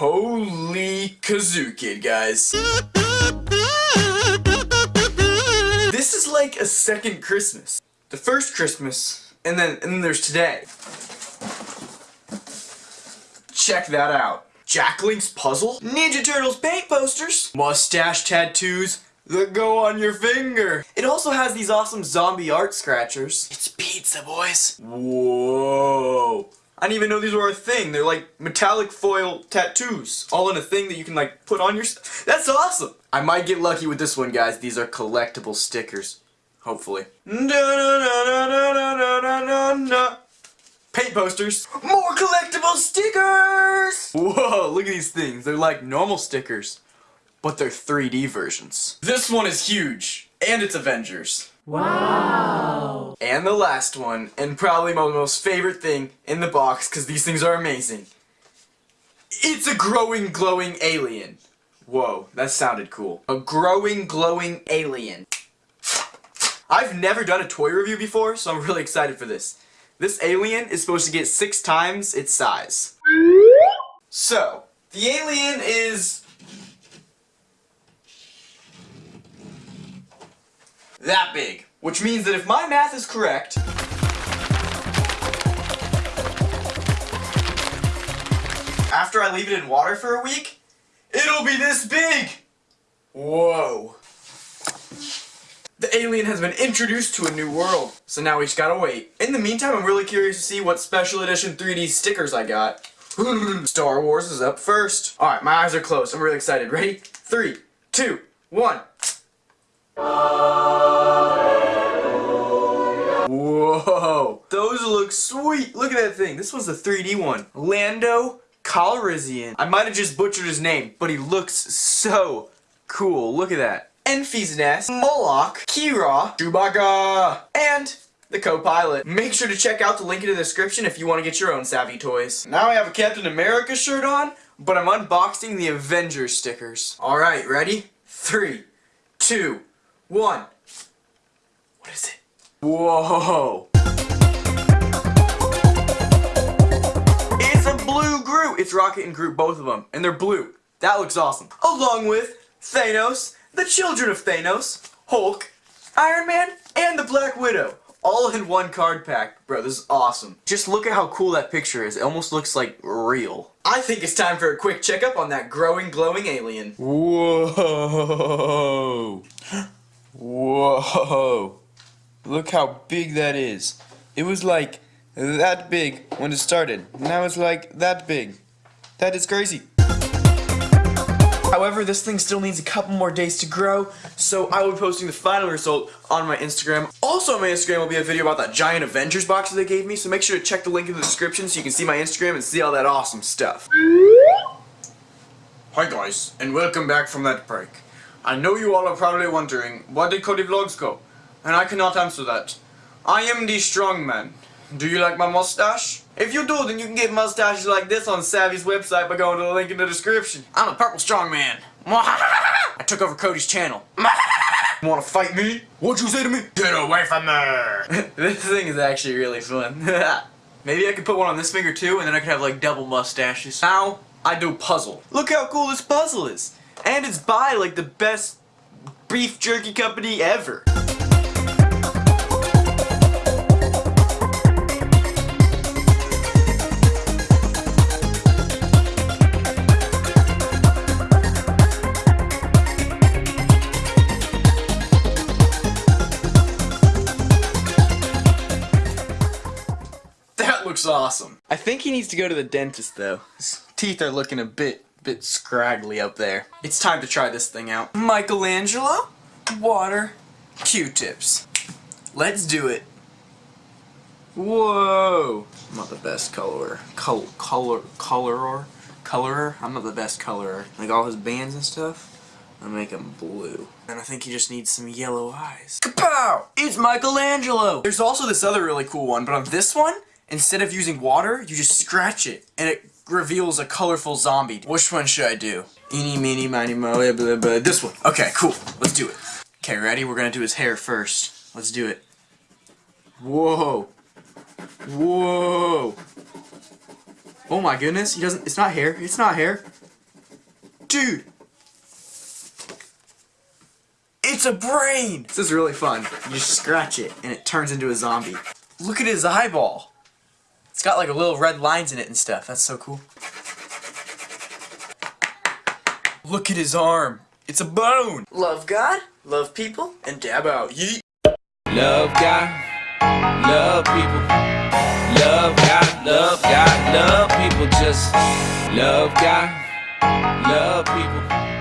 Holy kazoo kid, guys. This is like a second Christmas. The first Christmas, and then and then there's today. Check that out. Jack Link's puzzle, Ninja Turtles paint posters, mustache tattoos that go on your finger. It also has these awesome zombie art scratchers. It's pizza, boys. Whoa. I didn't even know these were a thing. They're like metallic foil tattoos, all in a thing that you can like put on your. That's awesome. I might get lucky with this one, guys. These are collectible stickers. Hopefully. Paint posters. More collectible stickers! Whoa, look at these things. They're like normal stickers, but they're 3D versions. This one is huge, and it's Avengers. Wow! And the last one, and probably my most favorite thing in the box, because these things are amazing. It's a growing, glowing alien. Whoa, that sounded cool. A growing, glowing alien. I've never done a toy review before, so I'm really excited for this. This alien is supposed to get six times its size. So, the alien is... that big. Which means that if my math is correct... After I leave it in water for a week, it'll be this big! Whoa. The alien has been introduced to a new world, so now we just gotta wait. In the meantime, I'm really curious to see what special edition 3D stickers I got. Star Wars is up first. Alright, my eyes are closed. I'm really excited. Ready? Three, two, one. Whoa! Those look sweet! Look at that thing. This one's the 3D one. Lando Calrissian. I might have just butchered his name, but he looks so cool. Look at that. Enfys Nest, Moloch, Qi'ra, Chewbacca, and the co-pilot. Make sure to check out the link in the description if you want to get your own Savvy toys. Now I have a Captain America shirt on, but I'm unboxing the Avengers stickers. Alright, ready? Three, two, one. What is it? Whoa! It's a blue Groot! It's Rocket and Groot, both of them, and they're blue. That looks awesome. Along with Thanos, the children of Thanos, Hulk, Iron Man, and the Black Widow. All in one card pack. Bro, this is awesome. Just look at how cool that picture is. It almost looks like real. I think it's time for a quick checkup on that growing, glowing alien. Whoa! Whoa! Look how big that is. It was like that big when it started. Now it's like that big. That is crazy. However, this thing still needs a couple more days to grow, so I will be posting the final result on my Instagram. Also on my Instagram will be a video about that giant Avengers box that they gave me, so make sure to check the link in the description so you can see my Instagram and see all that awesome stuff. Hi guys, and welcome back from that break. I know you all are probably wondering, where did Cody Vlogs go? And I cannot answer that. I am the strong man. Do you like my mustache? If you do, then you can get mustaches like this on Savvy's website by going to the link in the description. I'm a purple strong man. I took over Cody's channel. Wanna fight me? What'd you say to me? Get away from me! this thing is actually really fun. Maybe I could put one on this finger too, and then I could have like double mustaches. Now, I do puzzle. Look how cool this puzzle is! And it's by like the best beef jerky company ever. That looks awesome. I think he needs to go to the dentist though. His teeth are looking a bit bit scraggly up there. It's time to try this thing out. Michelangelo, water, Q-tips. Let's do it. Whoa! I'm not the best colorer. Col color colorer? Colorer? I'm not the best colorer. Like all his bands and stuff, I make them blue. And I think he just needs some yellow eyes. Kapow! It's Michelangelo! There's also this other really cool one, but on this one, instead of using water, you just scratch it, and it reveals a colorful zombie. Which one should I do? Eeny, meeny, miny, moe, blah, blah. This one. Okay, cool. Let's do it. Okay, ready? We're gonna do his hair first. Let's do it. Whoa. Whoa. Oh my goodness, he doesn't, it's not hair, it's not hair. dude! It's a brain! This is really fun. You scratch it and it turns into a zombie. Look at his eyeball. It's got like a little red lines in it and stuff. That's so cool. Look at his arm. It's a bone. Love God, love people, and dab out. Yeet. Love God, love people. Love God, love God, love people. Just love God, love people.